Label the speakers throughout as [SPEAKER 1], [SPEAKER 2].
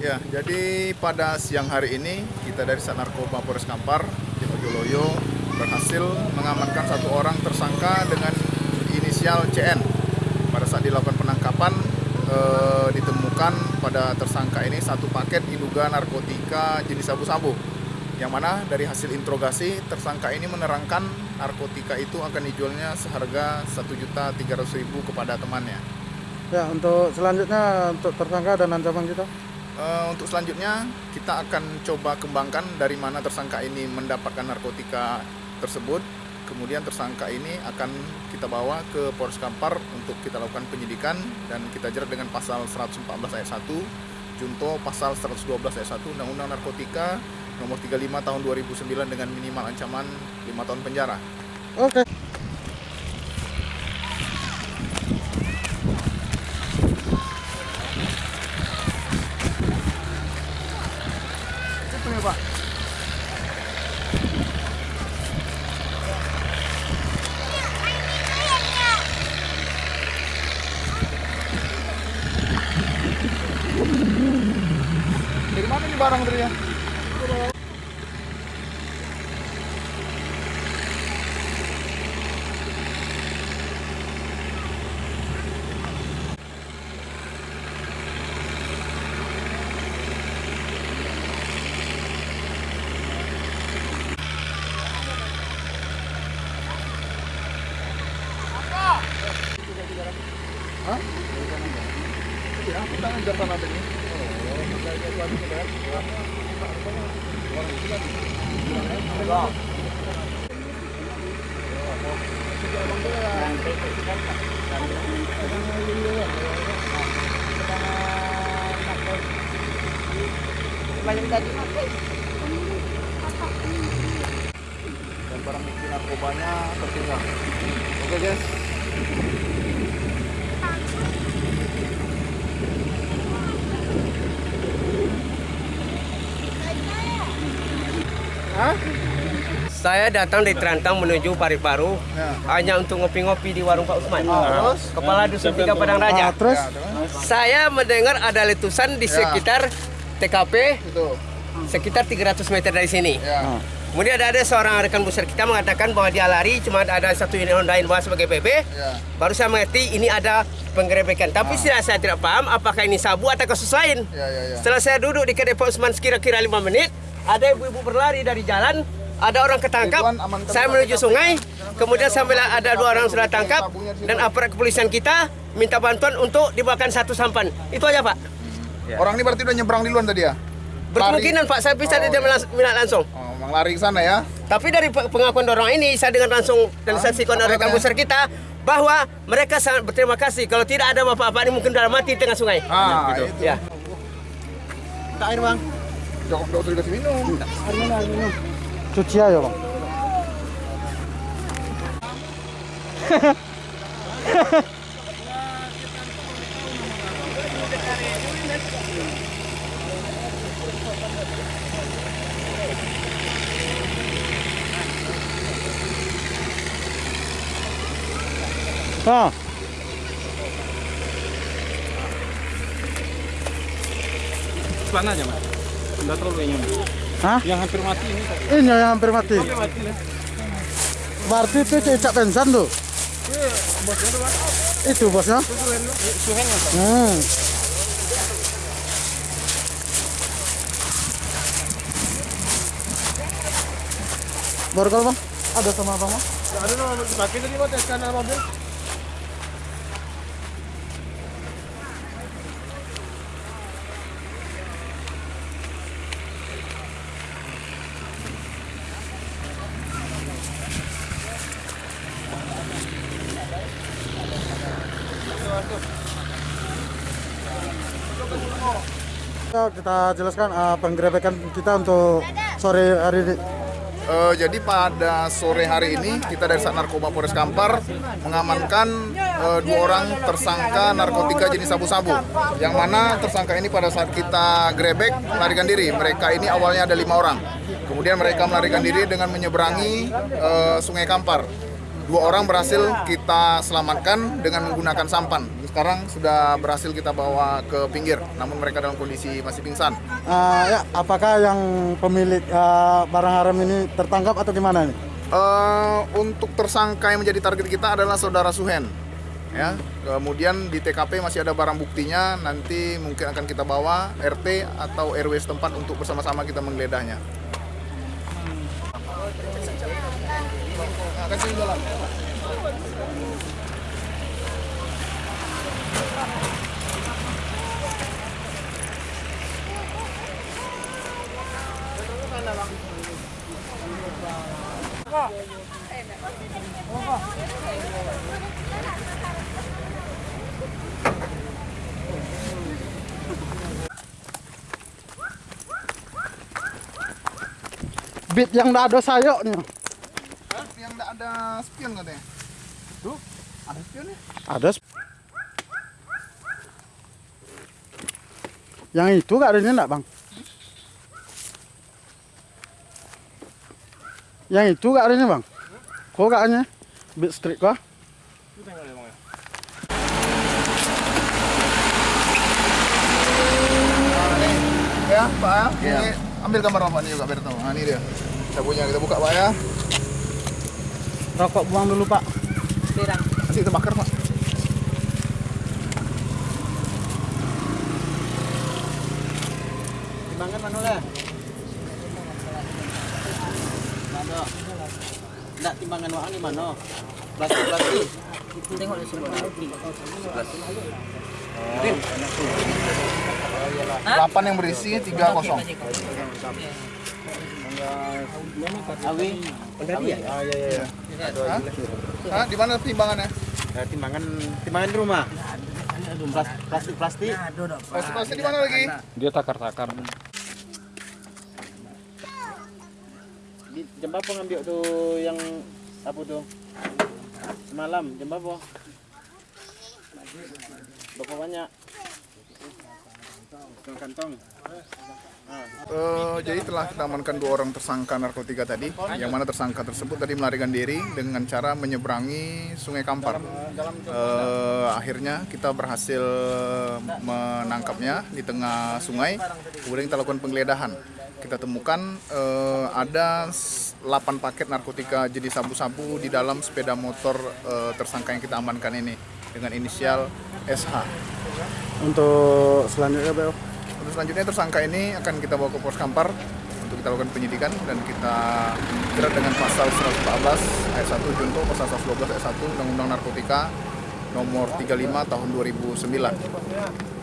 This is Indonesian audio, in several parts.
[SPEAKER 1] Ya, jadi pada siang hari ini kita dari Sat Narkoba Polres Kampar, tim Ojoloyo berhasil mengamankan satu orang tersangka dengan inisial CN. Pada saat dilakukan penangkapan eh, ditemukan pada tersangka ini satu paket diduga narkotika jenis sabu-sabu. Yang mana dari hasil interogasi tersangka ini menerangkan narkotika itu akan dijualnya seharga Rp1.300.000 kepada temannya.
[SPEAKER 2] Ya, untuk selanjutnya untuk tersangka dan ancaman kita.
[SPEAKER 1] Eh, untuk selanjutnya kita akan coba kembangkan dari mana tersangka ini mendapatkan narkotika tersebut. Kemudian tersangka ini akan kita bawa ke Polres Kampar untuk kita lakukan penyidikan dan kita jerat dengan pasal 114 ayat 1, junto pasal 112 ayat 1 Undang-Undang Narkotika nomor 35 tahun 2009 dengan minimal ancaman 5 tahun penjara.
[SPEAKER 2] Oke.
[SPEAKER 1] Dari mana nih barang tadi ya? Hah? Iya, kita ngejar tanah Dan barang bukti narkobanya tertinggal. Oke guys. Hah?
[SPEAKER 3] Saya datang dari Terantang menuju Parikparu
[SPEAKER 1] Ya.
[SPEAKER 3] hanya untuk ngopi-ngopi di warung Pak Usman.
[SPEAKER 1] terus?
[SPEAKER 3] Kepala Dusun Tiga Padang
[SPEAKER 2] Ah,
[SPEAKER 3] Raja.
[SPEAKER 1] Ya, terus?
[SPEAKER 3] Saya mendengar ada letusan di
[SPEAKER 1] Ya.
[SPEAKER 3] sekitar TKP
[SPEAKER 1] Itu.
[SPEAKER 3] sekitar 300 meter dari sini.
[SPEAKER 1] Ya.
[SPEAKER 3] Kemudian ada seorang rekan besar kita mengatakan bahwa dia lari, cuma ada satu unit Honda Innova sebagai PP.
[SPEAKER 1] Ya.
[SPEAKER 3] Baru saya mengerti ini ada penggerebekan. Tapi saya, saya tidak paham apakah ini sabu atau kasus lain.
[SPEAKER 1] Ya, ya, ya.
[SPEAKER 3] Setelah saya duduk di kedai Pak Usman sekira-kira 5 menit, ada ibu-ibu berlari dari jalan, ada orang ketangkap, saya menuju sungai, kemudian sambil ada dua orang sudah tangkap, dan aparat kepolisian kita minta bantuan untuk dibawakan satu sampan. Itu aja Pak.
[SPEAKER 1] Orang ini berarti udah nyebrang duluan tadi ya?
[SPEAKER 3] Berkemungkinan Pak, saya bisa
[SPEAKER 1] Oh,
[SPEAKER 3] dia melas- melihat langsung.
[SPEAKER 1] Oh, emang lari ke sana ya?
[SPEAKER 3] Tapi dari pe- pengakuan orang ini, saya dengar langsung dan saksikan
[SPEAKER 1] apa
[SPEAKER 3] oleh rekan besar kita, bahwa mereka sangat berterima kasih. Kalau tidak ada bapak-bapak ini mungkin sudah mati di tengah sungai.
[SPEAKER 1] Ah,
[SPEAKER 3] Gitu.
[SPEAKER 1] itu.
[SPEAKER 3] Ya.
[SPEAKER 2] air bang.
[SPEAKER 1] Jangan enggak usah dikasih minum.
[SPEAKER 2] Cuci aja bang. Ah,
[SPEAKER 4] Pelan aja mas, nggak terlalu yang
[SPEAKER 2] Hah?
[SPEAKER 4] yang hampir mati ini.
[SPEAKER 2] ini yang hampir mati.
[SPEAKER 4] Hampir mati nih.
[SPEAKER 2] Berarti itu cecak pensan tuh. Itu bosnya.
[SPEAKER 4] Mas.
[SPEAKER 2] Hmm. Baru kalau bang, ada sama bang?
[SPEAKER 4] Ada nama dipakai tadi mas, SK nama mobil.
[SPEAKER 2] Kita, kita jelaskan uh, penggerebekan kita untuk sore hari ini.
[SPEAKER 1] Eh, jadi pada sore hari ini kita dari Sat Narkoba Polres Kampar mengamankan eh, dua orang tersangka narkotika jenis sabu-sabu. Yang mana tersangka ini pada saat kita grebek melarikan diri. Mereka ini awalnya ada lima orang. Kemudian mereka melarikan diri dengan menyeberangi eh, Sungai Kampar. Dua orang berhasil kita selamatkan dengan menggunakan sampan. Sekarang sudah berhasil kita bawa ke pinggir, namun mereka dalam kondisi masih pingsan.
[SPEAKER 2] Ah, ya, apakah yang pemilik ah, barang haram ini tertangkap atau gimana nih?
[SPEAKER 1] Eh, untuk tersangka yang menjadi target kita adalah saudara Suhen. Ya, kemudian di TKP masih ada barang buktinya. Nanti mungkin akan kita bawa RT atau RW setempat untuk bersama-sama kita menggeledahnya.
[SPEAKER 2] Bit yang nggak ada sayok nih.
[SPEAKER 1] Yang tidak ada spion katanya. Tuh, ada spionnya.
[SPEAKER 2] Ada. Yang itu gak adanya enggak, Bang? Yang itu gak adanya, Bang? Kok gak adanya? Bit?
[SPEAKER 1] Nah, nih, ya Pak ya. Ini ambil gambar Bapak ini juga biar tahu. Nah, ini dia. Sabunnya kita buka Pak ya.
[SPEAKER 2] Rokok buang dulu, Pak.
[SPEAKER 1] Nanti kita bakar Pak.
[SPEAKER 5] Timbangan mana lah? Mana? Enggak timbangan wang di mana? Plastik plastik. Tengok di sebelah.
[SPEAKER 1] Delapan yang berisi tiga kosong.
[SPEAKER 5] Awi. Awi. Ah ya ya.
[SPEAKER 1] Hah? Hah? Di mana timbangannya?
[SPEAKER 5] Ya, timbangan timbangan di rumah. Plas- Plastik plastik.
[SPEAKER 1] Pasti di mana lagi?
[SPEAKER 4] Dia takar-takar.
[SPEAKER 5] Jam berapa ngambil tuh yang apa tuh? Semalam jam berapa? Berapa banyak? Kantong-kantong.
[SPEAKER 1] Eh, jadi telah kita amankan dua orang tersangka narkotika tadi, yang mana tersangka tersebut tadi melarikan diri dengan cara menyeberangi Sungai Kampar. Eh, akhirnya kita berhasil menangkapnya di tengah sungai, kemudian kita lakukan penggeledahan. Kita temukan eh, ada 8 paket narkotika jenis sabu-sabu di dalam sepeda motor eh, tersangka yang kita amankan ini dengan inisial SH.
[SPEAKER 2] Untuk selanjutnya, Bel.
[SPEAKER 1] Untuk selanjutnya tersangka ini akan kita bawa ke Pos Kampar untuk kita lakukan penyidikan dan kita jerat dengan pasal 114 ayat 1 junto pasal 112 ayat 1 Undang-Undang Narkotika nomor 35 tahun 2009.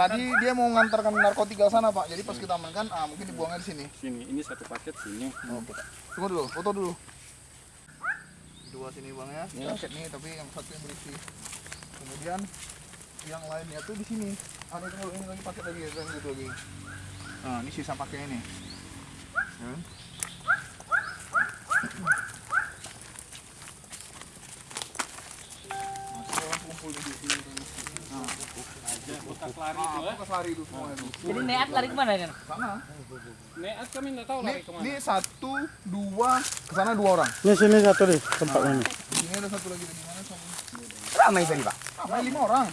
[SPEAKER 1] Tadi dia mau mengantarkan narkotika ke sana Pak, jadi pas kita amankan, ah, mungkin dibuangnya di sini.
[SPEAKER 4] Sini, ini satu paket sini.
[SPEAKER 1] Oke. Tunggu dulu, foto dulu. Dua sini bang ya, paket nih, tapi yang satu yang berisi. Kemudian yang lainnya tuh di sini. Ah, ini tunggu, ini lagi paket lagi, yang gitu lagi. Nah, ini sisa pakai ini. Ya. Masih orang kumpul di sini. Nah,
[SPEAKER 4] Kotak lari itu ya.
[SPEAKER 1] bekas lari itu semua itu.
[SPEAKER 6] Jadi neat lari ke mana kan?
[SPEAKER 1] Sana.
[SPEAKER 4] Neat kami nggak tahu
[SPEAKER 1] Ini,
[SPEAKER 4] lari ke mana.
[SPEAKER 1] ini satu, dua, ke sana dua orang.
[SPEAKER 2] Ini sini satu nih tempatnya nih.
[SPEAKER 1] Ini ada satu lagi di mana sama?
[SPEAKER 5] Ramai tadi, Pak.
[SPEAKER 1] Ramai lima orang.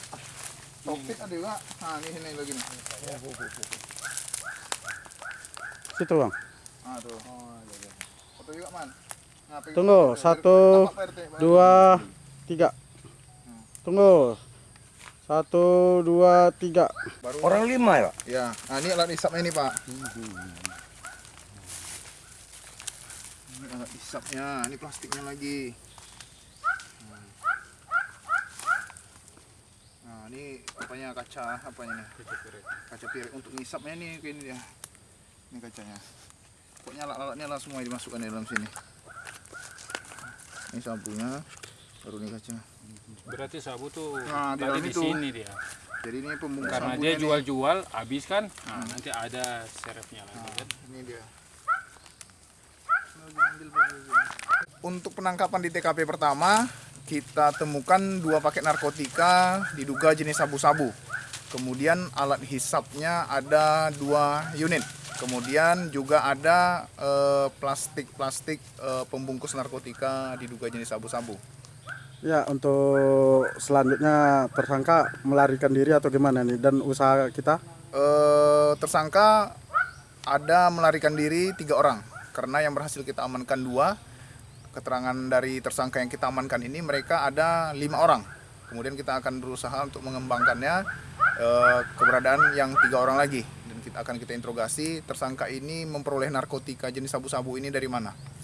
[SPEAKER 1] Topik ada juga. Nah, ini sini lagi nih.
[SPEAKER 2] Situ, Bang.
[SPEAKER 1] Ah, tuh. Foto juga, Man. Nah,
[SPEAKER 2] Tunggu, satu, dua, tiga. Tunggu. Satu, dua, tiga.
[SPEAKER 1] Baru
[SPEAKER 5] Orang lima ya, Pak?
[SPEAKER 1] Ya, nah ini alat hisapnya ini, Pak. Ini alat hisapnya, ini plastiknya lagi. Nah, ini apanya kaca apanya nih? Kaca piring untuk ngisapnya nih kayak ini dia. Ini kacanya. Pokoknya alat-alatnya lah semua dimasukkan di dalam sini. Ini sabunnya, baru ini kaca.
[SPEAKER 4] Berarti sabu tuh
[SPEAKER 1] Nah, di
[SPEAKER 4] di
[SPEAKER 1] itu.
[SPEAKER 4] sini dia.
[SPEAKER 1] Jadi ini pembungkus
[SPEAKER 4] Karena dia
[SPEAKER 1] nih.
[SPEAKER 4] jual-jual habis kan. Nah, nanti ada serepnya lagi kan.
[SPEAKER 1] Ini dia. Untuk penangkapan di TKP pertama, kita temukan dua paket narkotika diduga jenis sabu-sabu. Kemudian alat hisapnya ada dua unit. Kemudian juga ada eh, plastik-plastik eh, pembungkus narkotika diduga jenis sabu-sabu.
[SPEAKER 2] Ya, untuk selanjutnya tersangka melarikan diri atau gimana nih dan usaha kita?
[SPEAKER 1] Eh, tersangka ada melarikan diri tiga orang karena yang berhasil kita amankan dua. Keterangan dari tersangka yang kita amankan ini mereka ada lima orang. Kemudian kita akan berusaha untuk mengembangkannya eh, keberadaan yang tiga orang lagi dan kita akan kita interogasi tersangka ini memperoleh narkotika jenis sabu-sabu ini dari mana.